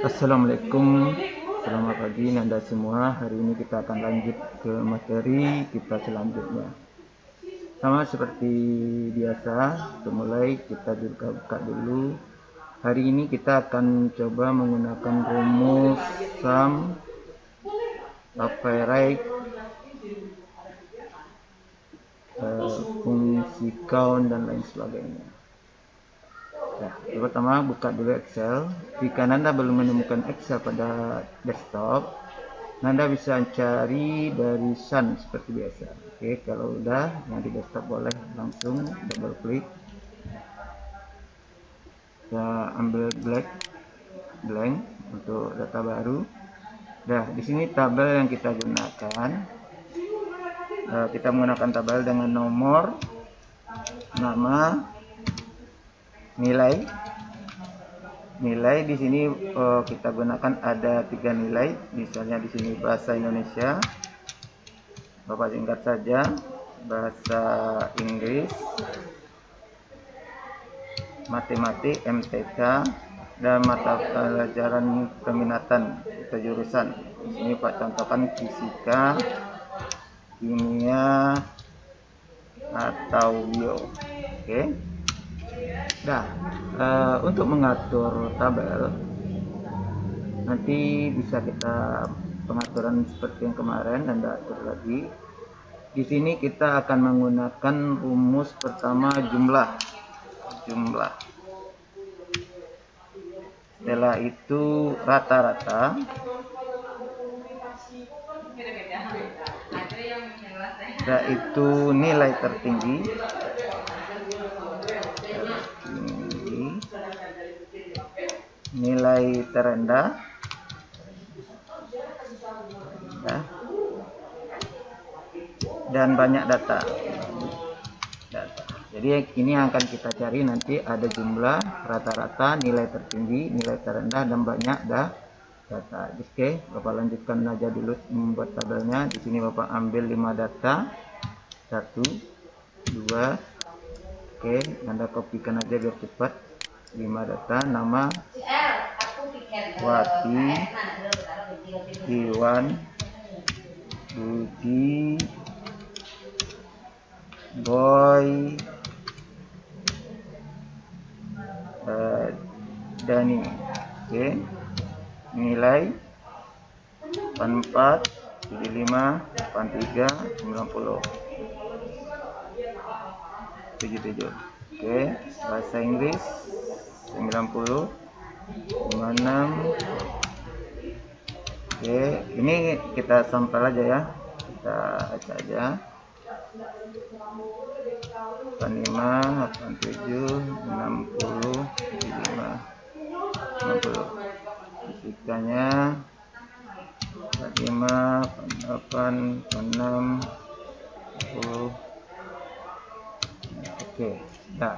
Assalamualaikum. Selamat pagi Nanda semua. Hari ini kita akan lanjut ke materi kita selanjutnya. Sama seperti biasa Untuk mulai kita buka-buka dulu. Hari ini kita akan coba menggunakan rumus sum right uh, Fungsi count dan lain sebagainya Nah, pertama buka dulu Excel. Jika Nanda belum menemukan Excel pada desktop, Nanda bisa cari dari Sun seperti biasa. Oke, kalau udah yang di desktop boleh langsung double klik. Kita ambil blank, blank untuk data baru. Nah, di sini tabel yang kita gunakan. Uh, kita menggunakan tabel dengan nomor, nama, nilai. Nilai di sini oh, kita gunakan ada tiga nilai. Misalnya di sini bahasa Indonesia. Bapak singkat saja bahasa Inggris. Matematik MTK dan mata pelajaran keminatan atau jurusan. Di sini Pak contohkan fisika kimia atau bio. Oke. okay. Nah, uh, untuk mengatur tabel nanti bisa kita pengaturan seperti yang kemarin dan atur lagi. Di sini kita akan menggunakan rumus pertama jumlah. Jumlah. Setelah itu rata-rata. Setelah itu nilai tertinggi nilai terendah. Ya. dan banyak data. Data. Jadi ini yang akan kita cari nanti ada jumlah rata-rata nilai tertinggi nilai terendah dan banyak dah data. Oke bapak lanjutkan aja dulu membuat tabelnya. Di sini bapak ambil 5 data. Satu dua oke. Anda kopikan aja biar cepat. 5 data nama Wati Iwan Budi Boy uh, Dani oke okay. nilai 84 75 83 90 77 oke okay. bahasa Inggris 90 56 oke ini kita sampel aja ya. Kita baca aja. 85 87 60 75 60 fisikanya 45 8 6 10 oke nah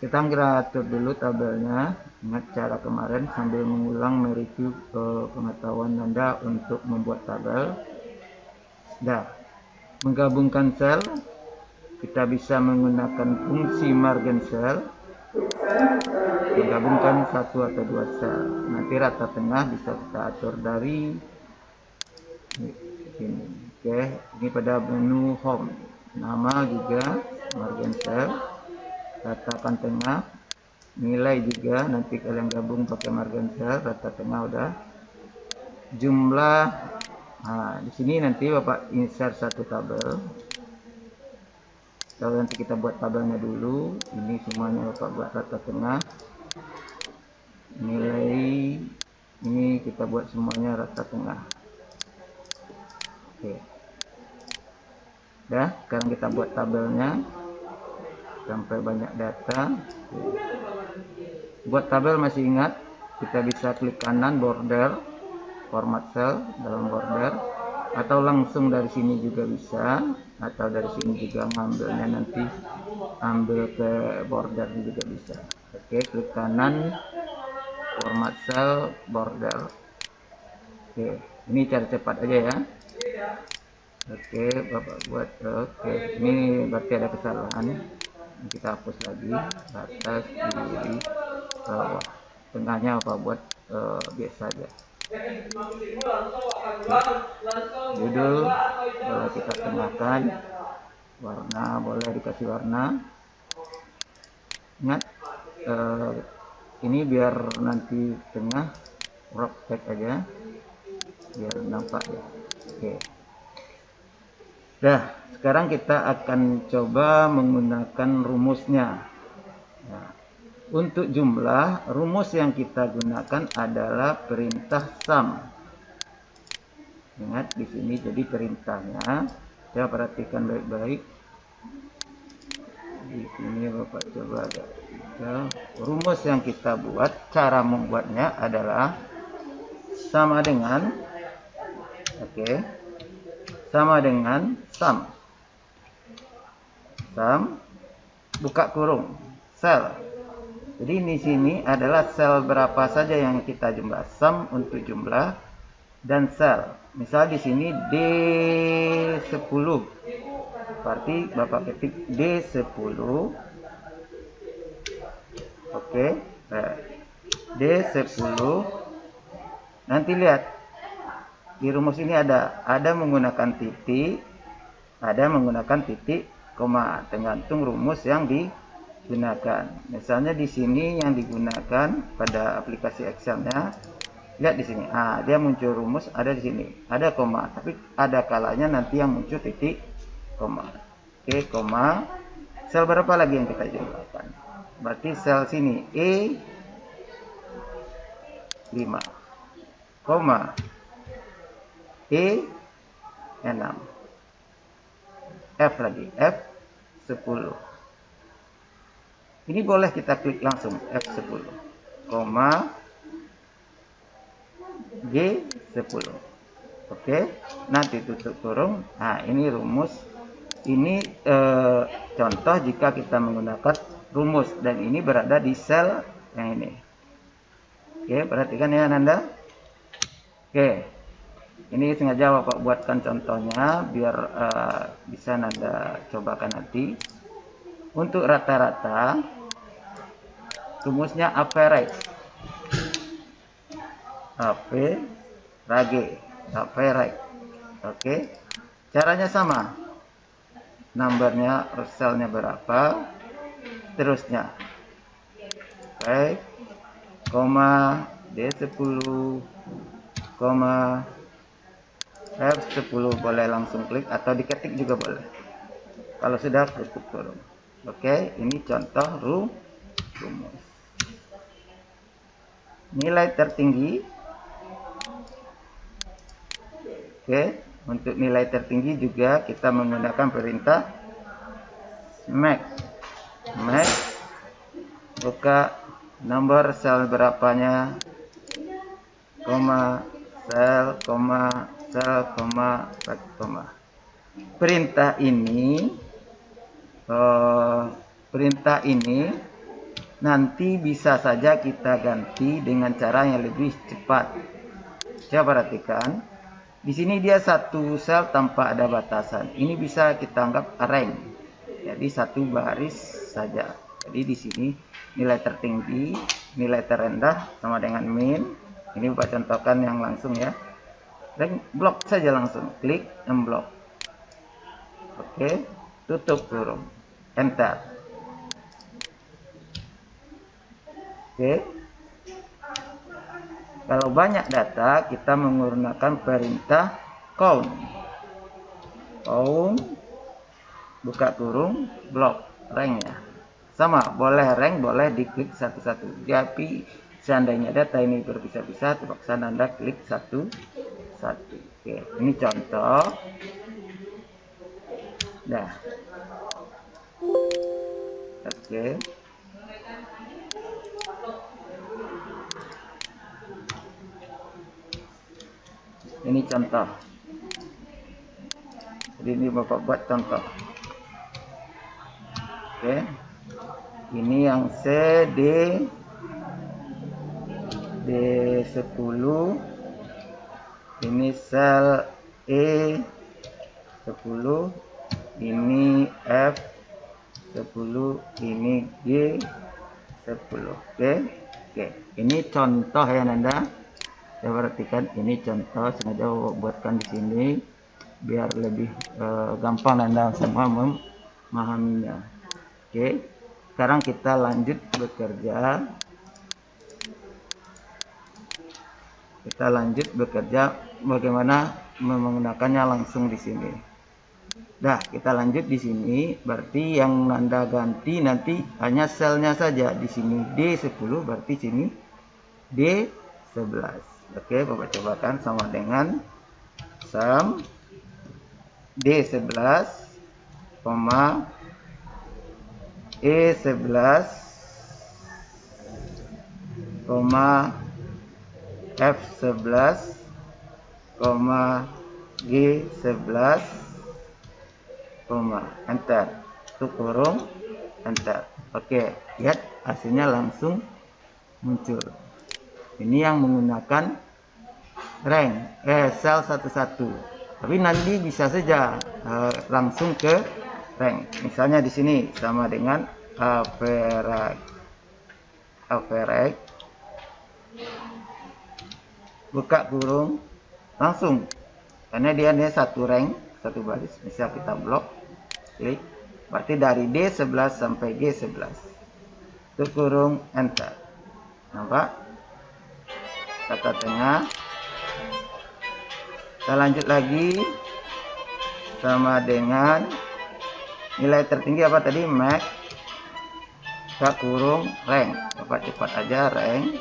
kita atur dulu tabelnya ingat cara kemarin sambil mengulang mereview uh, pengetahuan anda untuk membuat tabel. Dah. Menggabungkan sel kita bisa menggunakan fungsi margin sel. Menggabungkan satu atau dua sel. Nanti rata tengah bisa kita atur dari ini oke ini pada menu home. Nama juga margin cell ratakan tengah. Nilai juga nanti kalian gabung pakai margin rata tengah udah. Jumlah nah di sini nanti bapak insert satu tabel. Kalau nanti kita buat tabelnya dulu. Ini semuanya bapak buat rata tengah. Nilai ini kita buat semuanya rata tengah. Oke. Dah sekarang kita buat tabelnya sampai banyak data buat tabel masih ingat kita bisa klik kanan border format cell dalam border. Atau langsung dari sini juga bisa atau dari sini juga ngambilnya nanti ambil ke border juga bisa. Oke klik kanan format cell border. Oke ini cara cepat aja ya. Oke bapak buat oke ini berarti ada kesalahan kita hapus lagi atas kiri bawah. Tengahnya apa buat uh, biasa aja? Judul boleh kita tengahkan warna boleh dikasih warna. Ingat uh, ini biar nanti tengah rock tag aja. Biar nampak ya. Oke dah sekarang kita akan coba menggunakan rumusnya. Nah, untuk jumlah rumus yang kita gunakan adalah perintah sum. Ingat di sini jadi perintahnya. Saya perhatikan baik-baik. Di sini Bapak coba ada ya, rumus yang kita buat cara membuatnya adalah sama dengan oke. okay, sama dengan sum sum buka kurung. Sel. Jadi di sini adalah sel berapa saja yang kita jumlah. Sum untuk jumlah dan sel. Misal di sini D10 berarti Bapak ketik D10 oke nah, D10 nanti lihat di rumus ini ada ada menggunakan titik ada menggunakan titik koma tergantung rumus yang digunakan. Misalnya di sini yang digunakan pada aplikasi Excelnya lihat di sini. Ah dia muncul rumus ada di sini. Ada koma tapi ada kalanya nanti yang muncul titik koma. Oke koma. Sel berapa lagi yang kita jumlahkan? Berarti sel sini E 5 koma E 6 F lagi F 10 ini boleh kita klik langsung F10 koma G 10 oke nanti tutup kurung nah ini rumus. Ini eh, contoh jika kita menggunakan rumus. Dan ini berada di sel yang ini. Oke perhatikan ya Nanda. Oke ini sengaja Bapak buatkan contohnya biar uh, bisa Nanda cobakan nanti. Untuk rata-rata rumusnya average. Average average. Oke. Caranya sama. Numbernya selnya berapa seterusnya baik. Koma D10 koma F10 boleh langsung klik atau diketik juga boleh. Kalau sudah tutup kurung oke ini contoh rumus. Nilai tertinggi. Oke untuk nilai tertinggi juga kita menggunakan perintah max. Max buka nomor sel berapanya? Koma sel koma sel koma koma perintah ini uh, perintah ini nanti bisa saja kita ganti dengan cara yang lebih cepat coba perhatikan di sini dia satu sel tanpa ada batasan ini bisa kita anggap rank jadi satu baris saja. Jadi di sini nilai tertinggi, nilai terendah sama dengan min. Ini Bapak contohkan yang langsung ya. Dan blok saja langsung, klik unblock. Oke, tutup kurung. Enter. Oke. Kalau banyak data, kita menggunakan perintah count. Count buka kurung blok rank ya sama boleh rank boleh diklik satu-satu tapi seandainya data ini berpisah-pisah terpaksa anda klik satu satu. Oke ini contoh. Dah. Oke. Ini contoh. Jadi ini bapak buat contoh. Oke. Ini yang C D D10 ini sel E 10 ini F 10 ini G 10 oke oke. Ini contoh ya Nanda. Saya perhatikan ini contoh. Sengaja buatkan di sini biar lebih uh, gampang Nanda semua memahaminya. Oke sekarang kita lanjut bekerja. Kita lanjut bekerja bagaimana menggunakannya langsung di sini Nah, kita lanjut di sini. Berarti yang Nanda ganti nanti hanya selnya saja. Di sini D10, berarti sini D11. Oke, Bapak cobakan sama dengan sum D11, koma E11, koma F11, koma G11, koma. Enter tutup kurung enter oke. Lihat hasilnya langsung muncul. Ini yang menggunakan rank. Eh sel satu-satu. Tapi nanti bisa saja eh, langsung ke rank. Misalnya di sini sama dengan average average buka kurung langsung. Karena dia ini satu rank satu baris. Bisa kita blok klik. Berarti dari D11 sampai G11 itu kurung enter. Nampak? Kata tengah. Kita lanjut lagi. Sama dengan nilai tertinggi apa tadi max kita kurung rank. Bapak cepat aja rank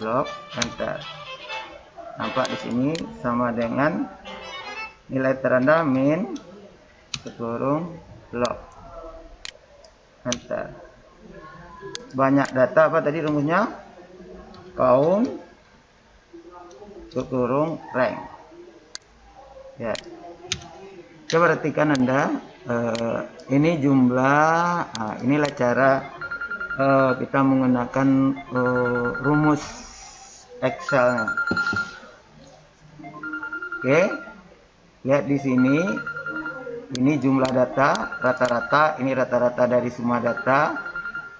blok enter nampak di sini sama dengan nilai terendah min kurung lock enter banyak data apa tadi rumusnya? Count kurung rank. Ya. Coba perhatikan anda uh, ini jumlah uh, inilah cara uh, kita menggunakan uh, rumus Excel nya oke lihat di sini. Ini jumlah data rata-rata. Ini rata-rata dari semua data.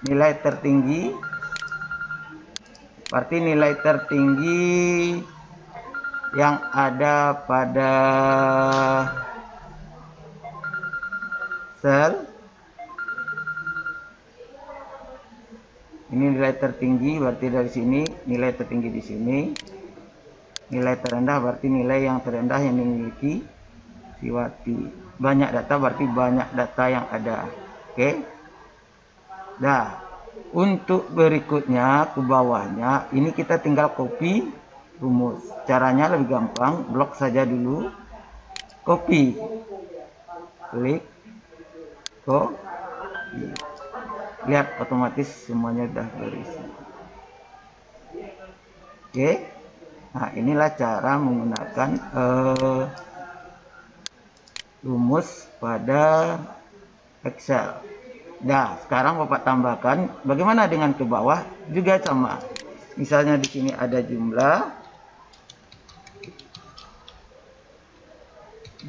Nilai tertinggi. Berarti nilai tertinggi yang ada pada sel. Ini nilai tertinggi berarti dari sini. Nilai tertinggi di sini nilai terendah berarti nilai yang terendah yang dimiliki. Siwati banyak data berarti banyak data yang ada. Oke? Okay? nah untuk berikutnya ke bawahnya ini kita tinggal copy rumus. Caranya lebih gampang blok saja dulu. Copy. Klik. Copy. Lihat otomatis semuanya sudah berisi. Oke? okay? Nah inilah cara menggunakan uh, rumus pada Excel. Nah, sekarang Bapak tambahkan bagaimana dengan ke bawah juga sama. Misalnya di sini ada jumlah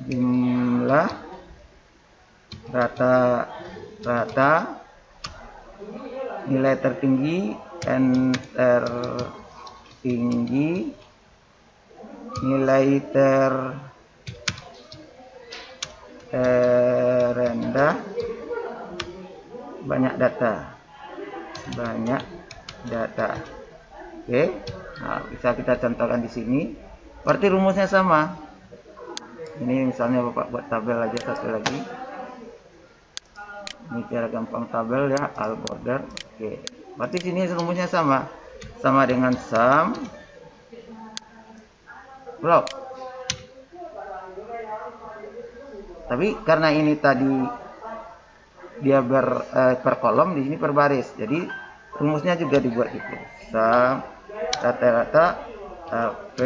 jumlah rata-rata nilai tertinggi dan tertinggi nilai ter eh, rendah banyak data. Banyak data. Oke okay. nah, bisa kita contohkan di sini. Berarti rumusnya sama. Ini misalnya bapak buat tabel aja satu lagi. Ini cara gampang tabel ya all border. Oke okay. berarti sini rumusnya sama. Sama dengan sum block tapi karena ini tadi dia ber eh, per kolom di sini per baris. Jadi rumusnya juga dibuat gitu. Rata-rata p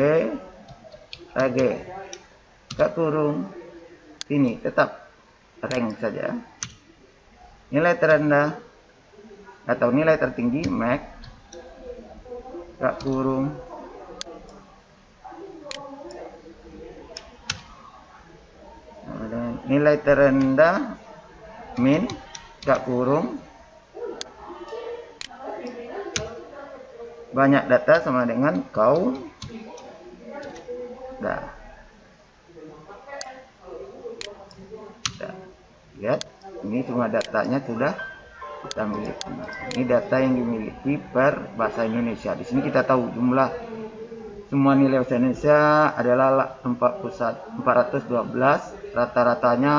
ag gak kurung. Ini tetap rank saja. Nilai terendah atau nilai tertinggi max. Gak kurung nilai terendah min gak kurung. Banyak data sama dengan kau dah. Dah. lihat ini semua datanya sudah kita miliki. Ini data yang dimiliki per bahasa Indonesia. Di sini kita tahu jumlah. Semua nilai bahasa Indonesia adalah 41 412 rata-ratanya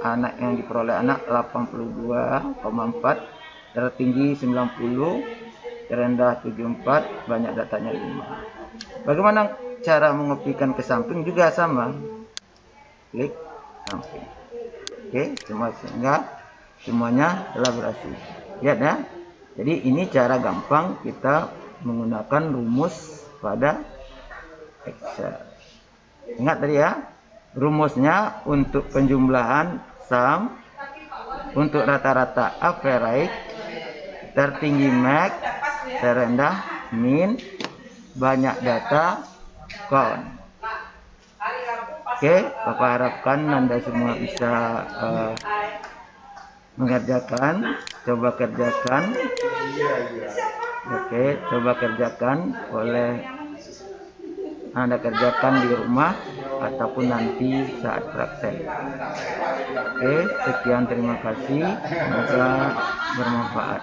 anak yang diperoleh anak 82,4 tertinggi 90 terendah 74 banyak datanya 5 bagaimana cara mengopikan ke samping juga sama. Klik samping. Oke semua sehingga semuanya telah berhasil lihat ya. Jadi ini cara gampang kita menggunakan rumus pada Excel. Ingat tadi ya, rumusnya untuk penjumlahan sum, untuk rata-rata average, tertinggi max, terendah min, banyak data count. Oke, Bapak harapkan Anda semua bisa uh, mengerjakan, coba kerjakan. Oke, coba kerjakan oleh anda kerjakan di rumah ataupun nanti saat praktek. Oke, sekian terima kasih. Semoga bermanfaat.